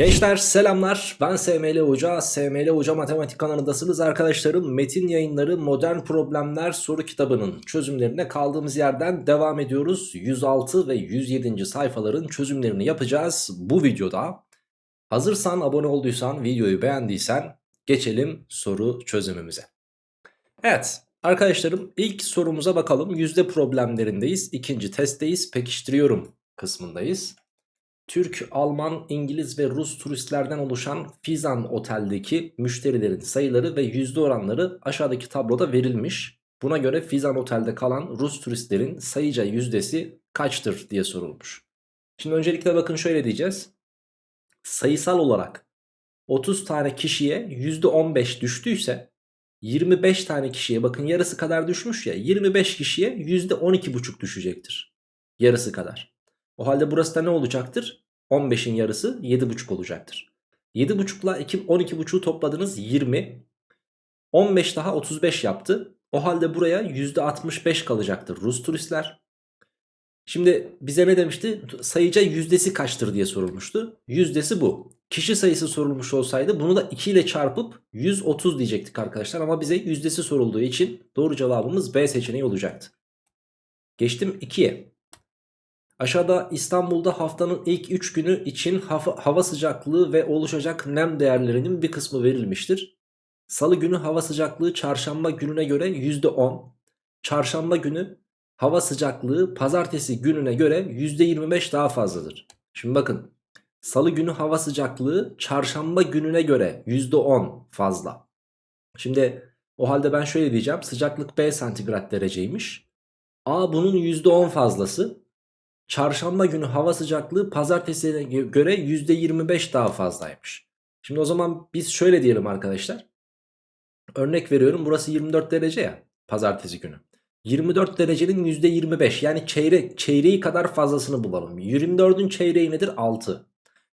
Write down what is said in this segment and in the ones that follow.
Gençler selamlar ben SML Hoca, SML Hoca Matematik kanalındasınız arkadaşlarım. Metin yayınları Modern Problemler soru kitabının çözümlerine kaldığımız yerden devam ediyoruz. 106 ve 107. sayfaların çözümlerini yapacağız bu videoda. Hazırsan abone olduysan videoyu beğendiysen geçelim soru çözümümüze. Evet arkadaşlarım ilk sorumuza bakalım yüzde problemlerindeyiz. ikinci testteyiz pekiştiriyorum kısmındayız. Türk, Alman, İngiliz ve Rus turistlerden oluşan Fizan Otel'deki müşterilerin sayıları ve yüzde oranları aşağıdaki tabloda verilmiş. Buna göre Fizan Otel'de kalan Rus turistlerin sayıca yüzdesi kaçtır diye sorulmuş. Şimdi öncelikle bakın şöyle diyeceğiz. Sayısal olarak 30 tane kişiye yüzde 15 düştüyse 25 tane kişiye bakın yarısı kadar düşmüş ya 25 kişiye yüzde 12,5 düşecektir. Yarısı kadar. O halde burası da ne olacaktır? 15'in yarısı 7,5 olacaktır. 7,5 ile 12,5'u topladınız 20. 15 daha 35 yaptı. O halde buraya %65 kalacaktır Rus turistler. Şimdi bize ne demişti? Sayıca yüzdesi kaçtır diye sorulmuştu. Yüzdesi bu. Kişi sayısı sorulmuş olsaydı bunu da 2 ile çarpıp 130 diyecektik arkadaşlar. Ama bize yüzdesi sorulduğu için doğru cevabımız B seçeneği olacaktı. Geçtim 2'ye. Aşağıda İstanbul'da haftanın ilk 3 günü için hava, sıcaklığı ve oluşacak nem değerlerinin bir kısmı verilmiştir. Salı günü hava sıcaklığı çarşamba gününe göre %10. Çarşamba günü hava sıcaklığı pazartesi gününe göre %25 daha fazladır. Şimdi bakın salı günü hava sıcaklığı çarşamba gününe göre %10 fazla. Şimdi o halde ben şöyle diyeceğim sıcaklık B santigrat dereceymiş. A bunun %10 fazlası. Çarşamba günü hava sıcaklığı pazartesiye göre %25 daha fazlaymış. Şimdi o zaman biz şöyle diyelim arkadaşlar. Örnek veriyorum burası 24 derece ya pazartesi günü. 24 derecenin %25 yani çeyrek, çeyreği kadar fazlasını bulalım. 24'ün çeyreği nedir? 6.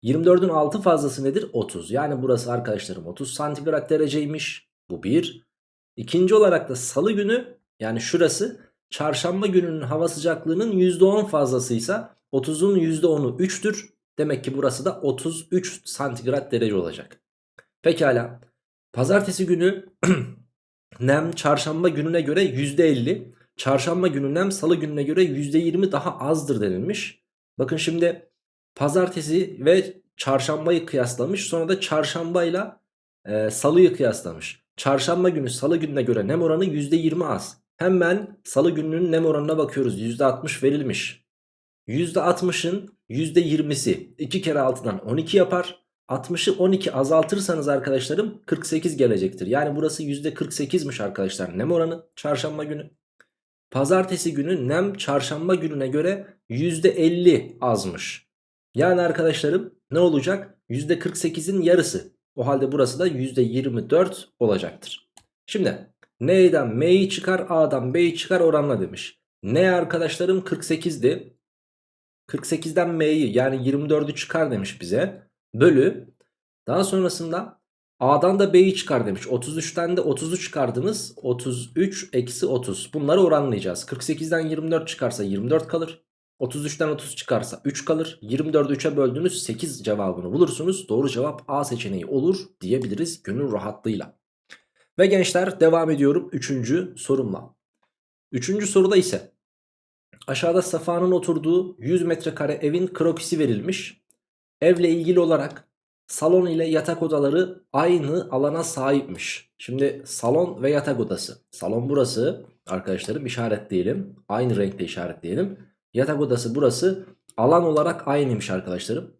24'ün 6 fazlası nedir? 30. Yani burası arkadaşlarım 30 santigrat dereceymiş. Bu bir. İkinci olarak da salı günü yani şurası çarşamba gününün hava sıcaklığının %10 fazlasıysa 30'un %10'u 3'tür. Demek ki burası da 33 santigrat derece olacak. Pekala. Pazartesi günü nem çarşamba gününe göre %50. Çarşamba günü nem salı gününe göre %20 daha azdır denilmiş. Bakın şimdi pazartesi ve çarşambayı kıyaslamış. Sonra da çarşambayla e, salıyı kıyaslamış. Çarşamba günü salı gününe göre nem oranı %20 az. Hemen salı gününün nem oranına bakıyoruz. %60 verilmiş. %60'ın %20'si 2 kere altından 12 yapar. 60'ı 12 azaltırsanız arkadaşlarım 48 gelecektir. Yani burası %48'miş arkadaşlar nem oranı çarşamba günü. Pazartesi günü nem çarşamba gününe göre %50 azmış. Yani arkadaşlarım ne olacak? %48'in yarısı. O halde burası da %24 olacaktır. Şimdi N'den M'yi çıkar A'dan B'yi çıkar oranla demiş. N arkadaşlarım 48'di. 48'den M'yi yani 24'ü çıkar demiş bize. Bölü. Daha sonrasında A'dan da B'yi çıkar demiş. 33'ten de 30'u çıkardınız. 33 eksi 30. Bunları oranlayacağız. 48'den 24 çıkarsa 24 kalır. 33'ten 30 çıkarsa 3 kalır. 24'ü 3'e böldünüz 8 cevabını bulursunuz. Doğru cevap A seçeneği olur diyebiliriz gönül rahatlığıyla. Ve gençler devam ediyorum 3. sorumla. 3. soruda ise aşağıda Safa'nın oturduğu 100 metrekare evin krokisi verilmiş. Evle ilgili olarak salon ile yatak odaları aynı alana sahipmiş. Şimdi salon ve yatak odası. Salon burası arkadaşlarım işaretleyelim. Aynı renkte işaretleyelim. Yatak odası burası. Alan olarak aynıymış arkadaşlarım.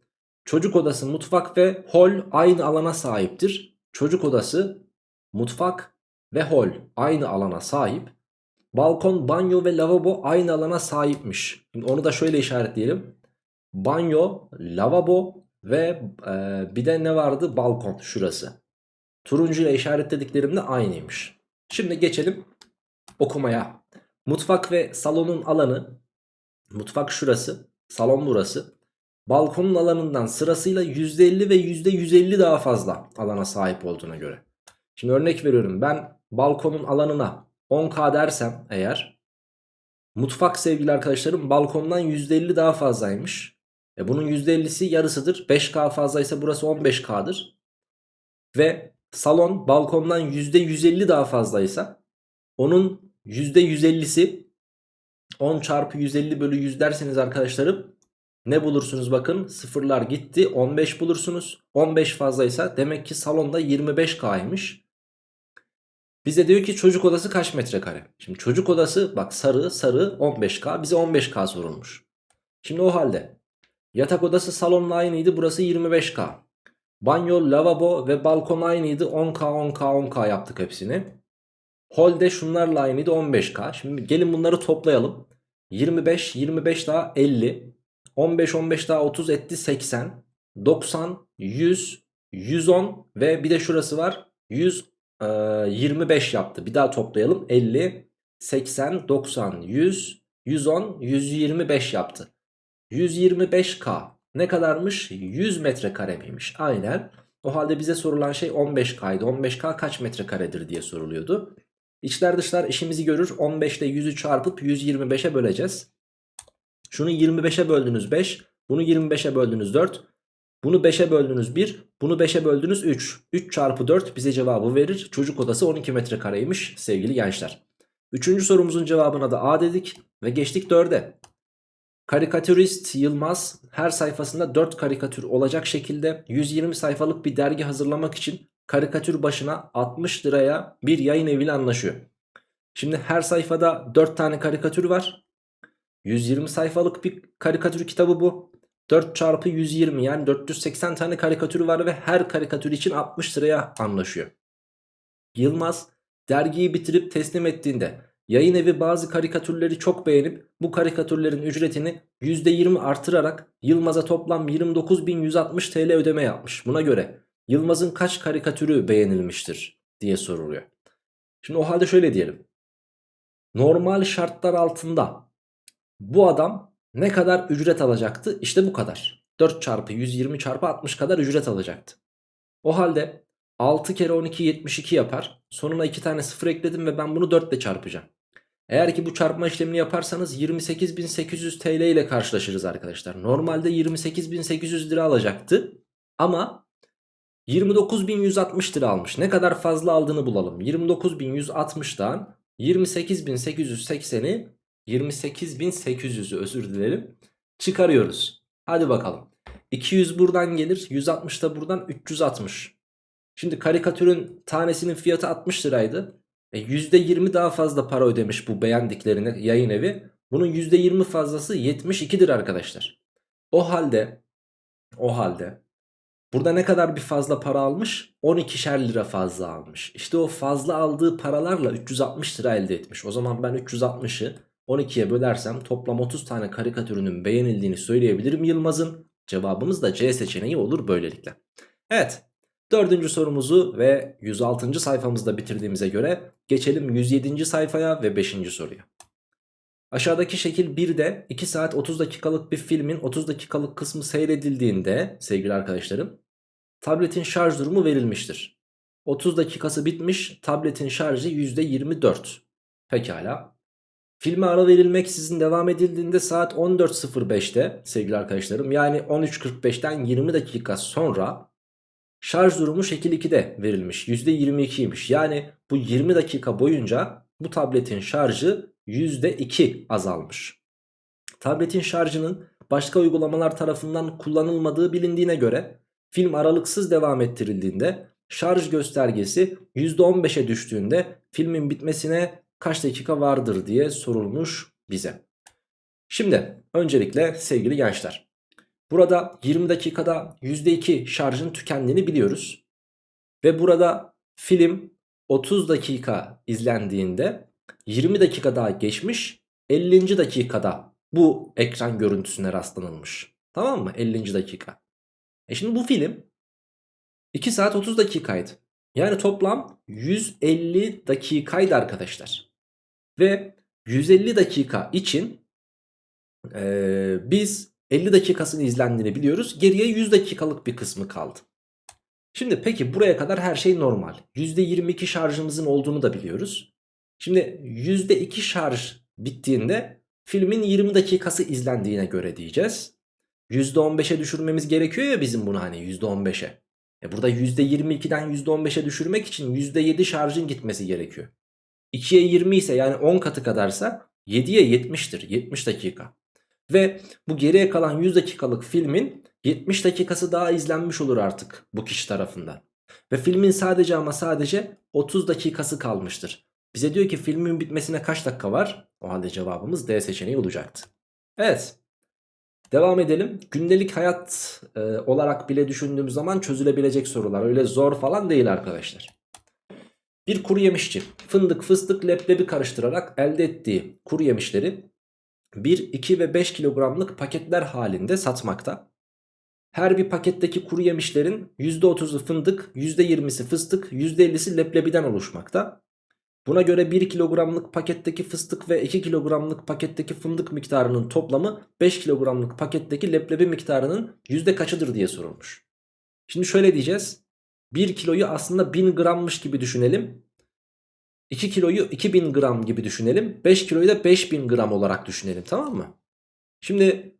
Çocuk odası, mutfak ve hol aynı alana sahiptir. Çocuk odası mutfak ve hol aynı alana sahip. Balkon, banyo ve lavabo aynı alana sahipmiş. Şimdi onu da şöyle işaretleyelim. Banyo, lavabo ve e, bir de ne vardı? Balkon şurası. Turuncu ile işaretlediklerim de aynıymış. Şimdi geçelim okumaya. Mutfak ve salonun alanı. Mutfak şurası. Salon burası. Balkonun alanından sırasıyla %50 ve %150 daha fazla alana sahip olduğuna göre. Şimdi örnek veriyorum ben balkonun alanına 10k dersem eğer mutfak sevgili arkadaşlarım balkondan %50 daha fazlaymış. E bunun %50'si yarısıdır. 5K fazlaysa burası 15K'dır. Ve salon balkondan %150 daha fazlaysa onun %150'si 10 çarpı 150 bölü 100 derseniz arkadaşlarım ne bulursunuz bakın sıfırlar gitti 15 bulursunuz 15 fazlaysa demek ki salonda 25K'ymış bize diyor ki çocuk odası kaç metrekare şimdi çocuk odası bak sarı sarı 15K bize 15K sorulmuş şimdi o halde yatak odası salonla aynıydı burası 25K banyo lavabo ve balkon aynıydı 10K 10K 10K yaptık hepsini Holde şunlarla aynıydı 15K. Şimdi gelin bunları toplayalım. 25, 25 daha 50. 15, 15 daha 30 etti 80. 90, 100, 110 ve bir de şurası var. 100, e, 25 yaptı. Bir daha toplayalım. 50, 80, 90, 100, 110, 125 yaptı. 125K ne kadarmış? 100 metrekare miymiş? Aynen. O halde bize sorulan şey 15K'ydı. 15K kaç metrekaredir diye soruluyordu. İçler dışlar işimizi görür. 15 ile 100'ü çarpıp 125'e böleceğiz. Şunu 25'e böldünüz 5. Bunu 25'e böldünüz 4. Bunu 5'e böldünüz 1. Bunu 5'e böldünüz 3. 3 çarpı 4 bize cevabı verir. Çocuk odası 12 metrekareymiş sevgili gençler. Üçüncü sorumuzun cevabına da A dedik. Ve geçtik 4'e. Karikatürist Yılmaz her sayfasında 4 karikatür olacak şekilde 120 sayfalık bir dergi hazırlamak için karikatür başına 60 liraya bir yayın eviyle anlaşıyor. Şimdi her sayfada 4 tane karikatür var. 120 sayfalık bir karikatür kitabı bu. 4 çarpı 120 yani 480 tane karikatür var ve her karikatür için 60 liraya anlaşıyor. Yılmaz dergiyi bitirip teslim ettiğinde yayın evi bazı karikatürleri çok beğenip bu karikatürlerin ücretini %20 artırarak Yılmaz'a toplam 29.160 TL ödeme yapmış. Buna göre Yılmaz'ın kaç karikatürü beğenilmiştir diye soruluyor. Şimdi o halde şöyle diyelim. Normal şartlar altında bu adam ne kadar ücret alacaktı? İşte bu kadar. 4 çarpı 120 çarpı 60 kadar ücret alacaktı. O halde 6 kere 12 72 yapar. Sonuna 2 tane sıfır ekledim ve ben bunu 4 ile çarpacağım. Eğer ki bu çarpma işlemini yaparsanız 28.800 TL ile karşılaşırız arkadaşlar. Normalde 28.800 lira alacaktı. Ama 29.160 lira almış. Ne kadar fazla aldığını bulalım. 29.160'dan 28.880'i 28.800'ü özür dilerim çıkarıyoruz. Hadi bakalım. 200 buradan gelir. 160 da buradan 360. Şimdi karikatürün tanesinin fiyatı 60 liraydı. E %20 daha fazla para ödemiş bu beğendiklerine yayın evi. Bunun %20 fazlası 72'dir arkadaşlar. O halde o halde burada ne kadar bir fazla para almış? 12'şer lira fazla almış. İşte o fazla aldığı paralarla 360 lira elde etmiş. O zaman ben 360'ı 12'ye bölersem toplam 30 tane karikatürünün beğenildiğini söyleyebilirim Yılmaz'ın. Cevabımız da C seçeneği olur böylelikle. Evet Dördüncü sorumuzu ve 106. sayfamızda bitirdiğimize göre geçelim 107. sayfaya ve 5. soruya. Aşağıdaki şekil 1'de 2 saat 30 dakikalık bir filmin 30 dakikalık kısmı seyredildiğinde sevgili arkadaşlarım tabletin şarj durumu verilmiştir. 30 dakikası bitmiş tabletin şarjı %24. Pekala. Filme ara verilmeksizin devam edildiğinde saat 14.05'te sevgili arkadaşlarım yani 13.45'ten 20 dakika sonra Şarj durumu şekil 2'de verilmiş. %22'ymiş. Yani bu 20 dakika boyunca bu tabletin şarjı %2 azalmış. Tabletin şarjının başka uygulamalar tarafından kullanılmadığı bilindiğine göre film aralıksız devam ettirildiğinde şarj göstergesi %15'e düştüğünde filmin bitmesine kaç dakika vardır diye sorulmuş bize. Şimdi öncelikle sevgili gençler Burada 20 dakikada %2 şarjın tükendiğini biliyoruz. Ve burada film 30 dakika izlendiğinde 20 dakika daha geçmiş 50. dakikada bu ekran görüntüsüne rastlanılmış. Tamam mı? 50. dakika. E şimdi bu film 2 saat 30 dakikaydı. Yani toplam 150 dakikaydı arkadaşlar. Ve 150 dakika için ee, biz 50 dakikasını izlendiğini biliyoruz. Geriye 100 dakikalık bir kısmı kaldı. Şimdi peki buraya kadar her şey normal. %22 şarjımızın olduğunu da biliyoruz. Şimdi %2 şarj bittiğinde filmin 20 dakikası izlendiğine göre diyeceğiz. %15'e düşürmemiz gerekiyor ya bizim bunu hani %15'e. E burada %22'den %15'e düşürmek için %7 şarjın gitmesi gerekiyor. 2'ye 20 ise yani 10 katı kadarsa 7'ye 70'tir 70 dakika. Ve bu geriye kalan 100 dakikalık filmin 70 dakikası daha izlenmiş olur artık bu kişi tarafından. Ve filmin sadece ama sadece 30 dakikası kalmıştır. Bize diyor ki filmin bitmesine kaç dakika var? O halde cevabımız D seçeneği olacaktı. Evet. Devam edelim. Gündelik hayat e, olarak bile düşündüğümüz zaman çözülebilecek sorular. Öyle zor falan değil arkadaşlar. Bir kuru yemişçi fındık, fıstık, leblebi karıştırarak elde ettiği kuru yemişleri 1, 2 ve 5 kilogramlık paketler halinde satmakta. Her bir paketteki kuru yemişlerin %30'u fındık, %20'si fıstık, %50'si leblebiden oluşmakta. Buna göre 1 kilogramlık paketteki fıstık ve 2 kilogramlık paketteki fındık miktarının toplamı 5 kilogramlık paketteki leblebi miktarının yüzde kaçıdır diye sorulmuş. Şimdi şöyle diyeceğiz. 1 kiloyu aslında 1000 grammış gibi düşünelim. 2 kiloyu 2000 gram gibi düşünelim. 5 kiloyu da 5000 gram olarak düşünelim tamam mı? Şimdi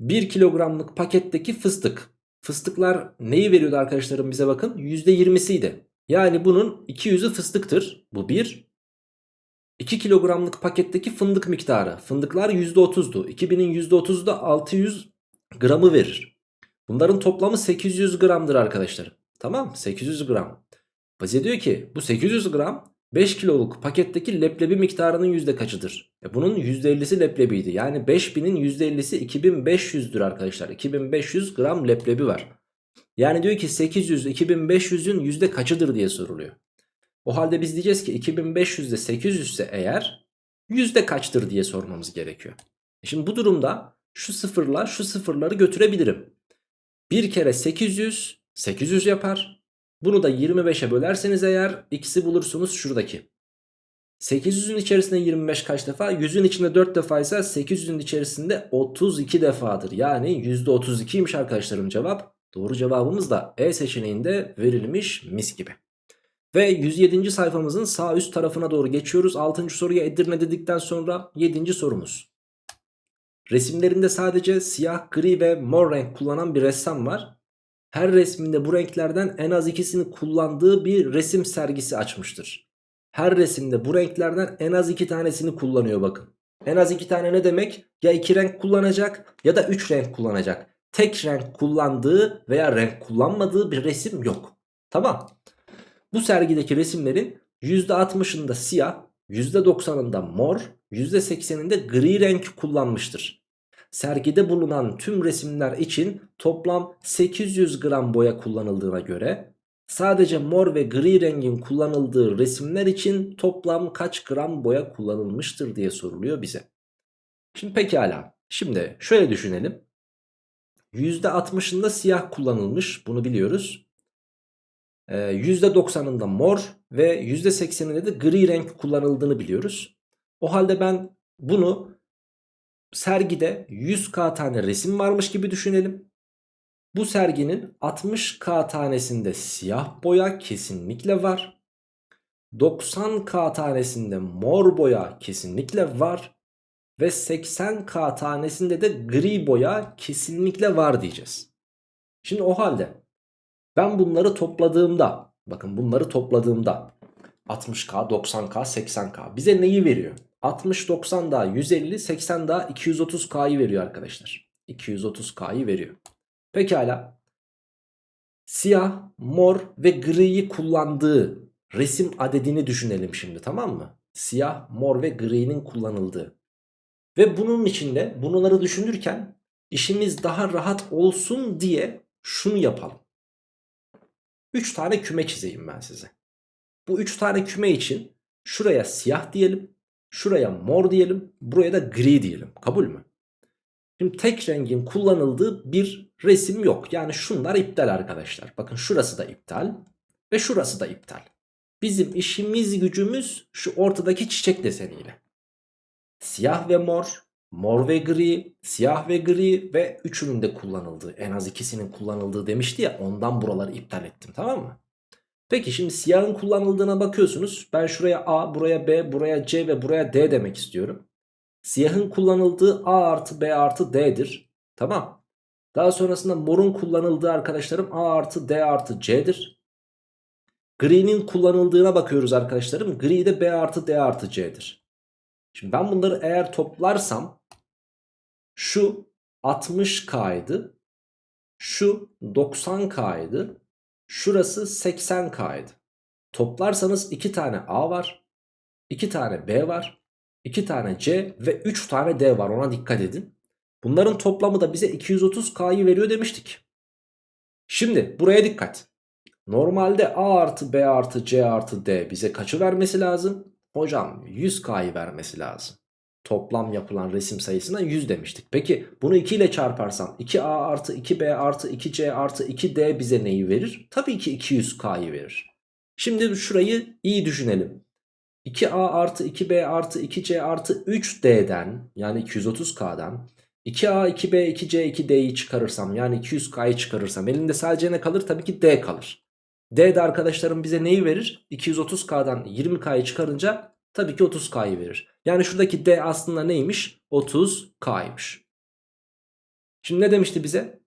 1 kilogramlık paketteki fıstık. Fıstıklar neyi veriyordu arkadaşlarım bize bakın? %20'siydi. Yani bunun 200'ü fıstıktır. Bu 1. 2 kilogramlık paketteki fındık miktarı. Fındıklar %30'du. 2000'in %30'u da 600 gramı verir. Bunların toplamı 800 gramdır arkadaşlar. Tamam 800 gram. Bize diyor ki bu 800 gram 5 kiloluk paketteki leblebi miktarının yüzde kaçıdır? E bunun %50'si leblebiydi. Yani 5000'in %50'si 2500'dür arkadaşlar. 2500 gram leblebi var. Yani diyor ki 800 2500'ün yüzde kaçıdır diye soruluyor. O halde biz diyeceğiz ki 2500 de 800 ise eğer yüzde kaçtır diye sormamız gerekiyor. E şimdi bu durumda şu sıfırla şu sıfırları götürebilirim. Bir kere 800 800 yapar. Bunu da 25'e bölerseniz eğer x'i bulursunuz şuradaki. 800'ün içerisinde 25 kaç defa? 100'ün içinde 4 defa ise 800'ün içerisinde 32 defadır. Yani %32'ymiş arkadaşlarım cevap. Doğru cevabımız da E seçeneğinde verilmiş mis gibi. Ve 107. sayfamızın sağ üst tarafına doğru geçiyoruz. 6. soruya Edirne dedikten sonra 7. sorumuz. Resimlerinde sadece siyah, gri ve mor renk kullanan bir ressam var. Her resminde bu renklerden en az ikisini kullandığı bir resim sergisi açmıştır. Her resimde bu renklerden en az iki tanesini kullanıyor bakın. En az iki tane ne demek? Ya iki renk kullanacak ya da üç renk kullanacak. Tek renk kullandığı veya renk kullanmadığı bir resim yok. Tamam. Bu sergideki resimlerin %60'ında siyah, %90'ında mor, %80'inde gri renk kullanmıştır. Sergide bulunan tüm resimler için toplam 800 gram boya kullanıldığına göre sadece mor ve gri rengin kullanıldığı resimler için toplam kaç gram boya kullanılmıştır diye soruluyor bize. Şimdi pekala. Şimdi şöyle düşünelim. %60'ında siyah kullanılmış bunu biliyoruz. Ee, %90'ında mor ve %80'inde de gri renk kullanıldığını biliyoruz. O halde ben bunu sergide 100k tane resim varmış gibi düşünelim. Bu serginin 60k tanesinde siyah boya kesinlikle var. 90k tanesinde mor boya kesinlikle var. Ve 80k tanesinde de gri boya kesinlikle var diyeceğiz. Şimdi o halde ben bunları topladığımda bakın bunları topladığımda 60k 90k 80k bize neyi veriyor? 60 90 daha 150 80 daha 230k'yı veriyor arkadaşlar. 230k'yı veriyor. Pekala. Siyah, mor ve griyi kullandığı resim adedini düşünelim şimdi tamam mı? Siyah, mor ve gri'nin kullanıldığı. Ve bunun içinde bunları düşünürken işimiz daha rahat olsun diye şunu yapalım. 3 tane küme çizeyim ben size. Bu 3 tane küme için şuraya siyah diyelim. Şuraya mor diyelim. Buraya da gri diyelim. Kabul mü? Şimdi tek rengin kullanıldığı bir resim yok. Yani şunlar iptal arkadaşlar. Bakın şurası da iptal. Ve şurası da iptal. Bizim işimiz gücümüz şu ortadaki çiçek deseniyle. Siyah ve mor, mor ve gri, siyah ve gri ve üçünün de kullanıldığı en az ikisinin kullanıldığı demişti ya ondan buraları iptal ettim tamam mı? Peki şimdi siyahın kullanıldığına bakıyorsunuz. Ben şuraya A, buraya B, buraya C ve buraya D demek istiyorum. Siyahın kullanıldığı A artı B artı D'dir. Tamam. Daha sonrasında morun kullanıldığı arkadaşlarım A artı D artı C'dir. Gri'nin kullanıldığına bakıyoruz arkadaşlarım. Gri de B artı D artı C'dir. Şimdi ben bunları eğer toplarsam şu 60K'ydı. Şu 90K'ydı. Şurası 80K'ydı. Toplarsanız 2 tane A var. 2 tane B var. 2 tane C ve 3 tane D var ona dikkat edin. Bunların toplamı da bize 230K'yı veriyor demiştik. Şimdi buraya dikkat. Normalde A artı B artı C artı D bize kaçı vermesi lazım? Hocam 100K'yı vermesi lazım. Toplam yapılan resim sayısına 100 demiştik. Peki bunu 2 ile çarparsam 2A artı 2B artı 2C artı 2D bize neyi verir? Tabii ki 200K'yı verir. Şimdi şurayı iyi düşünelim. 2A artı 2B artı 2C artı 3D'den yani 230K'dan 2A, 2B, 2C, 2D'yi çıkarırsam yani 200K'yı çıkarırsam elinde sadece ne kalır? Tabii ki D kalır. D de arkadaşlarım bize neyi verir? 230K'dan 20K'yı çıkarınca tabii ki 30K'yı verir. Yani şuradaki D aslında neymiş? 30K'ymış. Şimdi ne demişti bize?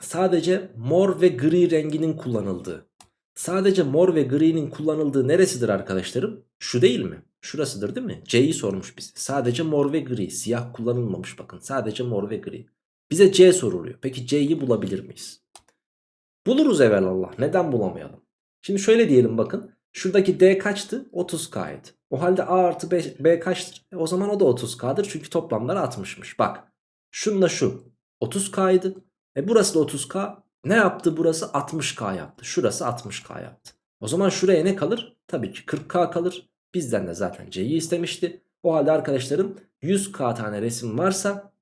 Sadece mor ve gri renginin kullanıldığı. Sadece mor ve gri'nin kullanıldığı neresidir arkadaşlarım? Şu değil mi? Şurasıdır değil mi? C'yi sormuş bize. Sadece mor ve gri. Siyah kullanılmamış bakın. Sadece mor ve gri. Bize C soruluyor. Peki C'yi bulabilir miyiz? Buluruz evvelallah. Neden bulamayalım? Şimdi şöyle diyelim bakın. Şuradaki D kaçtı? 30K'ydı. O halde A artı B, B kaçtır? O zaman o da 30K'dır. Çünkü toplamları 60'mış. Bak. Şununla şu. 30K'ydı. E burası da 30K. Ne yaptı burası? 60K yaptı. Şurası 60K yaptı. O zaman şuraya ne kalır? Tabii ki 40K kalır. Bizden de zaten C'yi istemişti. O halde arkadaşlarım 100K tane resim varsa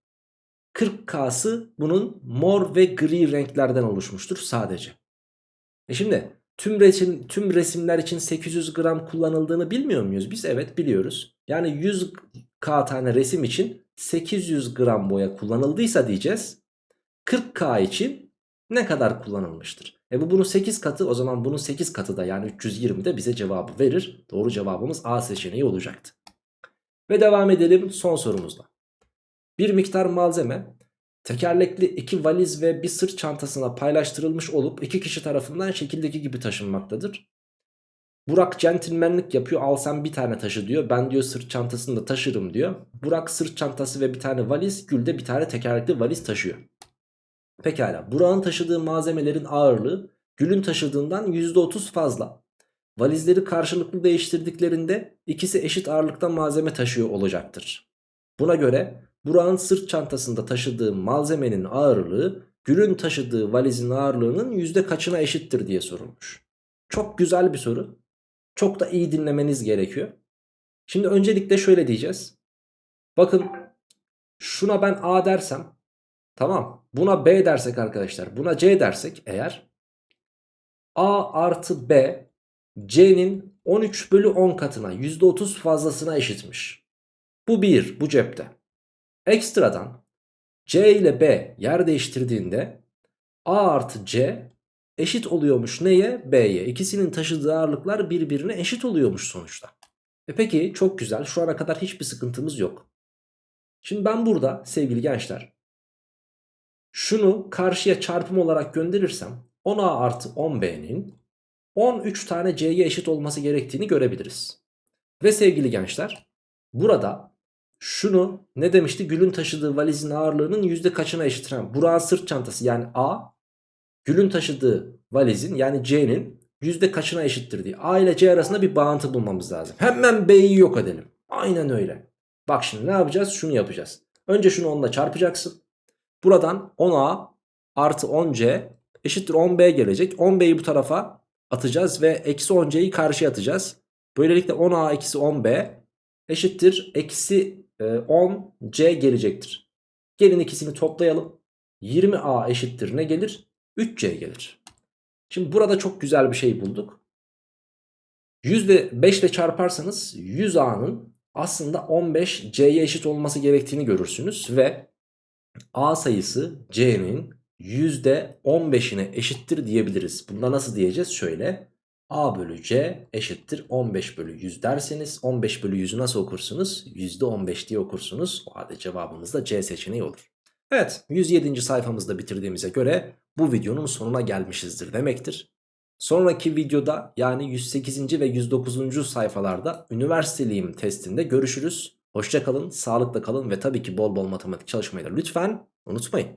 40K'sı bunun mor ve gri renklerden oluşmuştur sadece. E şimdi tüm, resim, tüm resimler için 800 gram kullanıldığını bilmiyor muyuz? Biz evet biliyoruz. Yani 100K tane resim için 800 gram boya kullanıldıysa diyeceğiz. 40K için ne kadar kullanılmıştır? E bu bunun 8 katı o zaman bunun 8 katı da yani 320 de bize cevabı verir. Doğru cevabımız A seçeneği olacaktı. Ve devam edelim son sorumuzla. Bir miktar malzeme tekerlekli iki valiz ve bir sırt çantasına paylaştırılmış olup iki kişi tarafından şekildeki gibi taşınmaktadır. Burak centilmenlik yapıyor al sen bir tane taşı diyor. Ben diyor sırt çantasını da taşırım diyor. Burak sırt çantası ve bir tane valiz Gül de bir tane tekerlekli valiz taşıyor. Pekala Burak'ın taşıdığı malzemelerin ağırlığı Gül'ün taşıdığından %30 fazla. Valizleri karşılıklı değiştirdiklerinde ikisi eşit ağırlıkta malzeme taşıyor olacaktır. Buna göre Burak'ın sırt çantasında taşıdığı malzemenin ağırlığı Gül'ün taşıdığı valizin ağırlığının yüzde kaçına eşittir diye sorulmuş. Çok güzel bir soru. Çok da iyi dinlemeniz gerekiyor. Şimdi öncelikle şöyle diyeceğiz. Bakın şuna ben A dersem tamam buna B dersek arkadaşlar buna C dersek eğer A artı B C'nin 13 bölü 10 katına %30 fazlasına eşitmiş. Bu bir bu cepte. Ekstradan C ile B yer değiştirdiğinde A artı C eşit oluyormuş neye? B'ye. İkisinin taşıdığı ağırlıklar birbirine eşit oluyormuş sonuçta. E peki çok güzel şu ana kadar hiçbir sıkıntımız yok. Şimdi ben burada sevgili gençler şunu karşıya çarpım olarak gönderirsem 10A artı 10B'nin 13 tane C'ye eşit olması gerektiğini görebiliriz. Ve sevgili gençler burada şunu ne demişti? Gül'ün taşıdığı valizin ağırlığının yüzde kaçına eşit? Burak'ın sırt çantası yani A Gül'ün taşıdığı valizin yani C'nin yüzde kaçına eşittir diye. A ile C arasında bir bağıntı bulmamız lazım. Hemen B'yi yok edelim. Aynen öyle. Bak şimdi ne yapacağız? Şunu yapacağız. Önce şunu 10 ile çarpacaksın. Buradan 10A artı 10C eşittir 10B gelecek. 10B'yi bu tarafa atacağız ve eksi 10C'yi karşıya atacağız. Böylelikle 10A eksi 10B eşittir eksi 10C gelecektir. Gelin ikisini toplayalım. 20A eşittir ne gelir? 3C gelir. Şimdi burada çok güzel bir şey bulduk. %5 ile çarparsanız 100A'nın aslında 15C'ye eşit olması gerektiğini görürsünüz. Ve A sayısı C'nin %15'ine eşittir diyebiliriz. Bunda nasıl diyeceğiz? Şöyle A bölü C eşittir 15 bölü 100 derseniz 15 bölü 100'ü nasıl okursunuz? %15 diye okursunuz. O halde cevabımız da C seçeneği olur. Evet 107. sayfamızda bitirdiğimize göre bu videonun sonuna gelmişizdir demektir. Sonraki videoda yani 108. ve 109. sayfalarda üniversiteliyim testinde görüşürüz. Hoşçakalın, sağlıkla kalın ve tabii ki bol bol matematik çalışmayı da lütfen unutmayın.